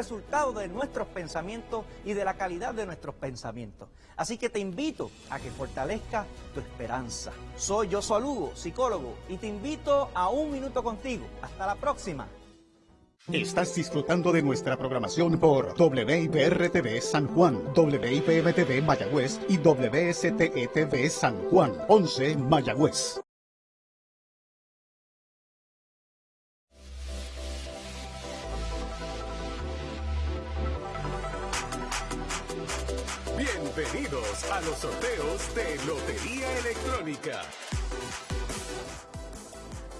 resultado de nuestros pensamientos y de la calidad de nuestros pensamientos. Así que te invito a que fortalezca tu esperanza. Soy yo Lugo, psicólogo, y te invito a un minuto contigo. Hasta la próxima. Estás disfrutando de nuestra programación por WIPR-TV San Juan, WIPM-TV Mayagüez y WSTETV San Juan, 11 Mayagüez. Bienvenidos a los sorteos de Lotería Electrónica.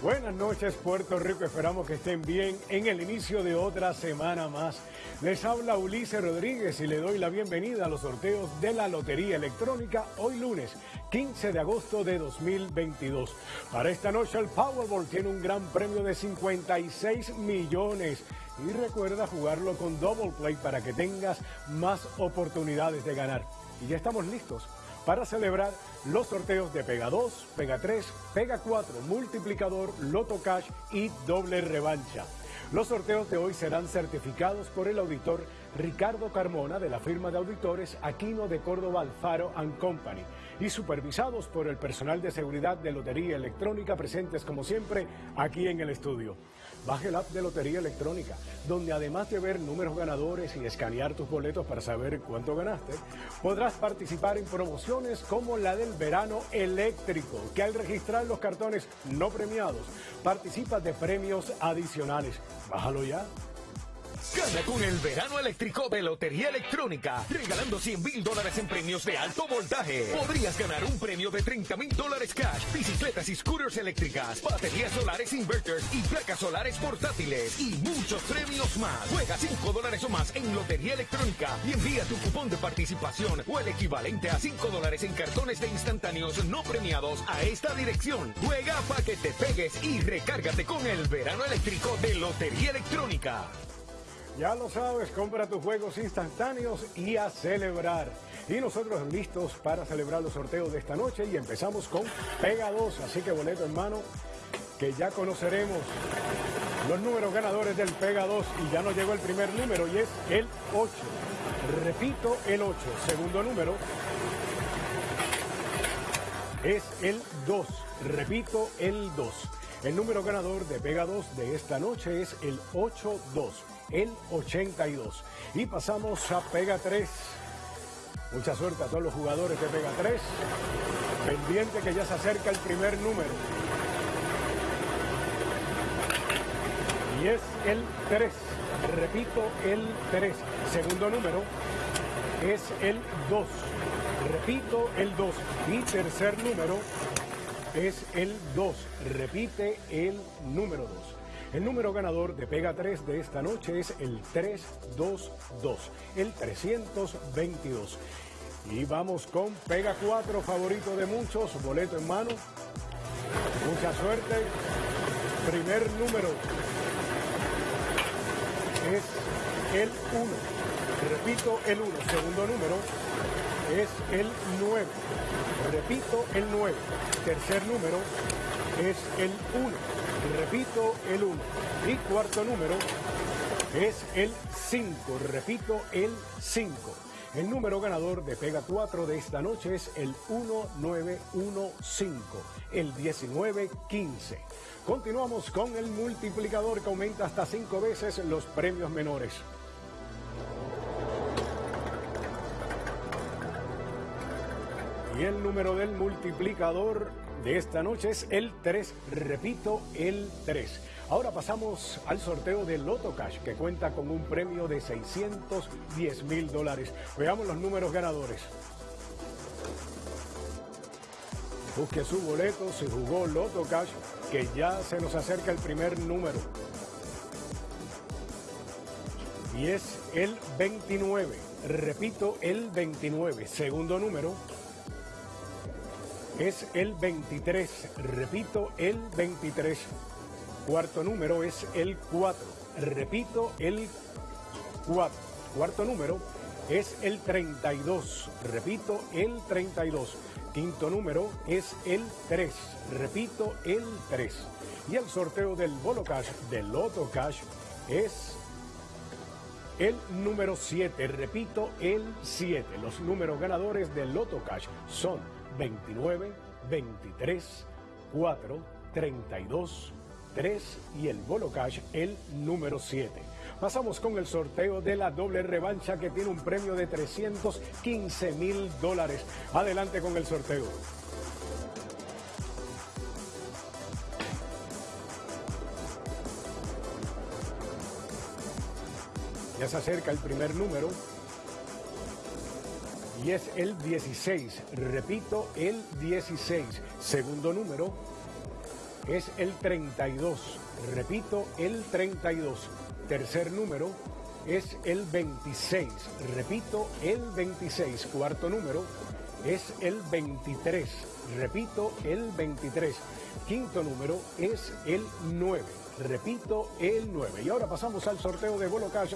Buenas noches Puerto Rico, esperamos que estén bien en el inicio de otra semana más. Les habla Ulises Rodríguez y le doy la bienvenida a los sorteos de la Lotería Electrónica hoy lunes 15 de agosto de 2022. Para esta noche el Powerball tiene un gran premio de 56 millones y recuerda jugarlo con Double Play para que tengas más oportunidades de ganar. Y ya estamos listos para celebrar los sorteos de Pega 2, Pega 3, Pega 4, Multiplicador, Loto Cash y Doble Revancha. Los sorteos de hoy serán certificados por el auditor Ricardo Carmona de la firma de auditores Aquino de Córdoba Alfaro Company y supervisados por el personal de seguridad de Lotería Electrónica presentes como siempre aquí en el estudio. Baje el app de Lotería Electrónica, donde además de ver números ganadores y escanear tus boletos para saber cuánto ganaste, podrás participar en promociones como la del verano eléctrico, que al registrar los cartones no premiados, participas de premios adicionales. Bájalo ya. Gana con el verano eléctrico de Lotería Electrónica, regalando 100 mil dólares en premios de alto voltaje. Podrías ganar un premio de 30 mil dólares cash, bicicletas y scooters eléctricas, baterías solares inverters y placas solares portátiles y muchos premios más. Juega 5 dólares o más en Lotería Electrónica y envía tu cupón de participación o el equivalente a 5 dólares en cartones de instantáneos no premiados a esta dirección. Juega para que te pegues y recárgate con el verano eléctrico de Lotería Electrónica. Ya lo sabes, compra tus juegos instantáneos y a celebrar. Y nosotros listos para celebrar los sorteos de esta noche y empezamos con Pega 2, así que boleto en mano que ya conoceremos los números ganadores del Pega 2 y ya nos llegó el primer número y es el 8. Repito, el 8. Segundo número es el 2. Repito, el 2. El número ganador de Pega 2 de esta noche es el 82 el 82. Y pasamos a Pega 3. Mucha suerte a todos los jugadores de Pega 3. Pendiente que ya se acerca el primer número. Y es el 3. Repito, el 3. Segundo número es el 2. Repito, el 2. Y tercer número es el 2. Repite el número 2. El número ganador de Pega 3 de esta noche es el 322, el 322. Y vamos con Pega 4, favorito de muchos, boleto en mano. Mucha suerte. Primer número es el 1. Repito, el 1. Segundo número es el 9. Repito, el 9. Tercer número es el 1. Repito, el 1. Y cuarto número es el 5. Repito, el 5. El número ganador de Pega 4 de esta noche es el 1915, el 1915. Continuamos con el multiplicador que aumenta hasta 5 veces los premios menores. Y el número del multiplicador de esta noche es el 3, repito, el 3. Ahora pasamos al sorteo de Loto Cash, que cuenta con un premio de 610 mil dólares. Veamos los números ganadores. Busque su boleto, se jugó Loto Cash, que ya se nos acerca el primer número. Y es el 29. Repito, el 29. Segundo número es el 23. Repito, el 23. Cuarto número es el 4. Repito, el 4. Cuarto número es el 32. Repito, el 32. Quinto número es el 3. Repito, el 3. Y el sorteo del Bolo Cash, del Loto Cash, es el número 7. Repito, el 7. Los números ganadores del Loto Cash son 29, 23, 4, 32, 3 y el Bolo Cash el número 7. Pasamos con el sorteo de la doble revancha que tiene un premio de 315 mil dólares. Adelante con el sorteo. Ya se acerca el primer número. Y es el 16. Repito, el 16. Segundo número es el 32. Repito, el 32. Tercer número es el 26. Repito, el 26. Cuarto número es el 23. Repito, el 23. Quinto número es el 9. Repito, el 9. Y ahora pasamos al sorteo de Bolo Cash